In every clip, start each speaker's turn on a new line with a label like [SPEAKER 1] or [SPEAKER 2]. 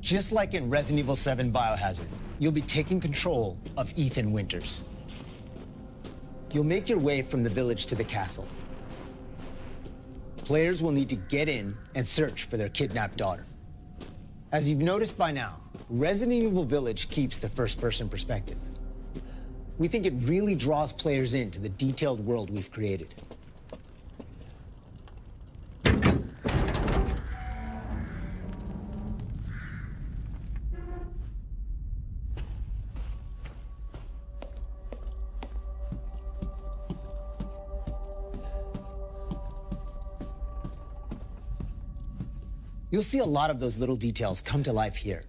[SPEAKER 1] Just like in Resident Evil 7 Biohazard, you'll be taking control of Ethan Winters. You'll make your way from the village to the castle. Players will need to get in and search for their kidnapped daughter. As you've noticed by now, Resident Evil Village keeps the first-person perspective. We think it really draws players into the detailed world we've created. You'll see a lot of those little details come to life here.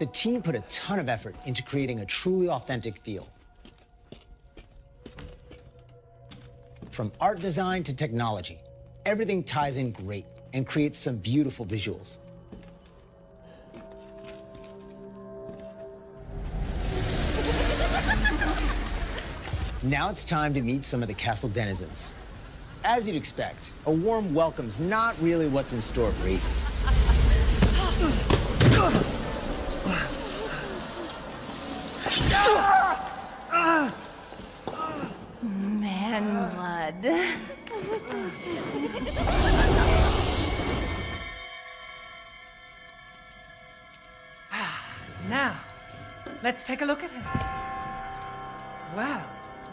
[SPEAKER 1] The team put a ton of effort into creating a truly authentic feel. From art design to technology, everything ties in great and creates some beautiful visuals. Now it's time to meet some of the castle denizens. As you'd expect, a warm welcome's not really what's in store for Ethan.
[SPEAKER 2] Man blood.
[SPEAKER 3] Ah, now, let's take a look at him. Wow.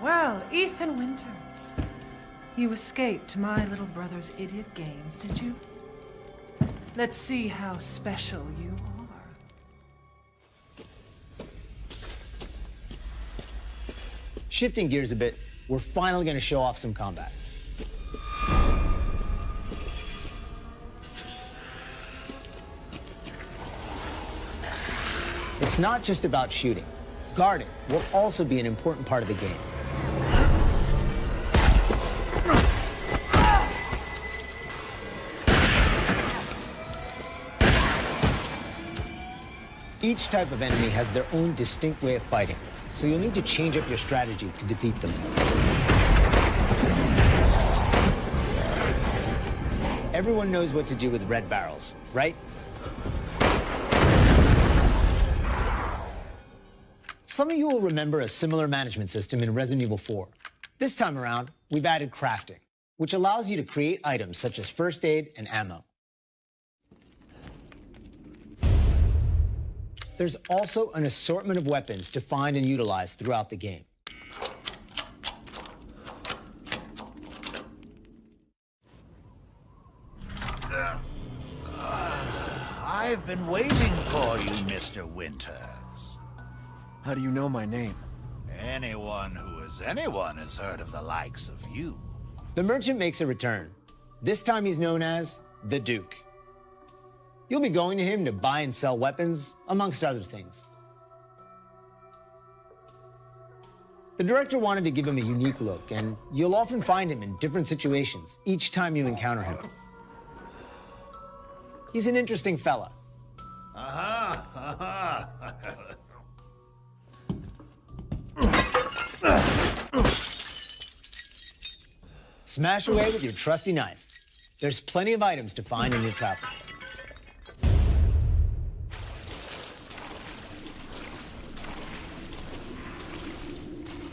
[SPEAKER 3] Well, Ethan Winters. You escaped my little brother's idiot games, did you? Let's see how special you are.
[SPEAKER 1] Shifting gears a bit, we're finally going to show off some combat. It's not just about shooting. Guarding will also be an important part of the game. Each type of enemy has their own distinct way of fighting, so you'll need to change up your strategy to defeat them. Everyone knows what to do with red barrels, right? Some of you will remember a similar management system in Resident Evil 4. This time around, we've added crafting, which allows you to create items such as first aid and ammo. There's also an assortment of weapons to find and utilize throughout the game.
[SPEAKER 4] Uh, I've been waiting for you, Mr. Winters.
[SPEAKER 5] How do you know my name?
[SPEAKER 4] Anyone who is anyone has heard of the likes of you.
[SPEAKER 1] The merchant makes a return. This time he's known as the Duke. You'll be going to him to buy and sell weapons, amongst other things. The director wanted to give him a unique look, and you'll often find him in different situations each time you encounter him. He's an interesting fella.
[SPEAKER 4] Aha! Aha!
[SPEAKER 1] Smash away with your trusty knife. There's plenty of items to find in your travels.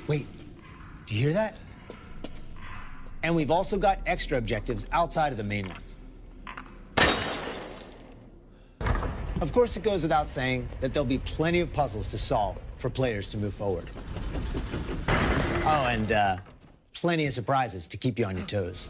[SPEAKER 1] Wait, do you hear that? And we've also got extra objectives outside of the main ones. Of course, it goes without saying that there'll be plenty of puzzles to solve for players to move forward. Oh, and uh, plenty of surprises to keep you on your toes.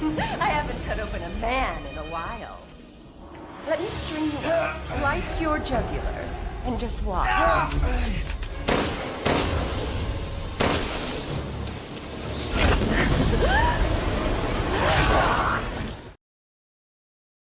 [SPEAKER 2] I haven't cut open a man in a while. Let me string you up, slice your jugular, and just watch. Ah!